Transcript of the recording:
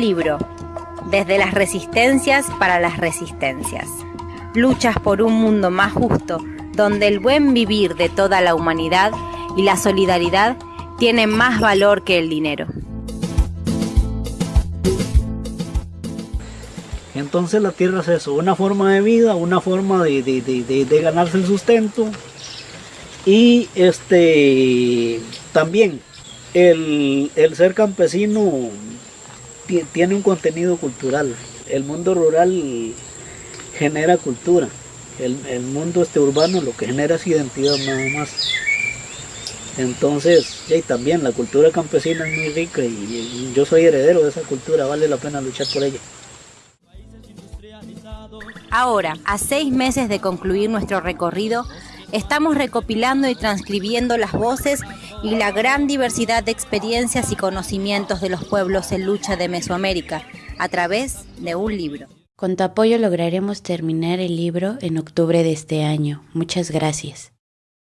libro, desde las resistencias para las resistencias. Luchas por un mundo más justo, donde el buen vivir de toda la humanidad y la solidaridad tienen más valor que el dinero. Entonces la tierra es eso, una forma de vida, una forma de, ganarse el sustento y este también el, ser campesino tiene un contenido cultural. El mundo rural genera cultura. El, mundo este urbano lo que genera es identidad nada más. Entonces, y también la cultura campesina es muy rica y yo soy heredero de esa cultura, vale la pena luchar por ella. Ahora, a seis meses de concluir nuestro recorrido, estamos recopilando y transcribiendo las voces y la gran diversidad de experiencias y conocimientos de los pueblos en lucha de Mesoamérica a través de un libro. Con tu apoyo lograremos terminar el libro en octubre de este año. Muchas gracias.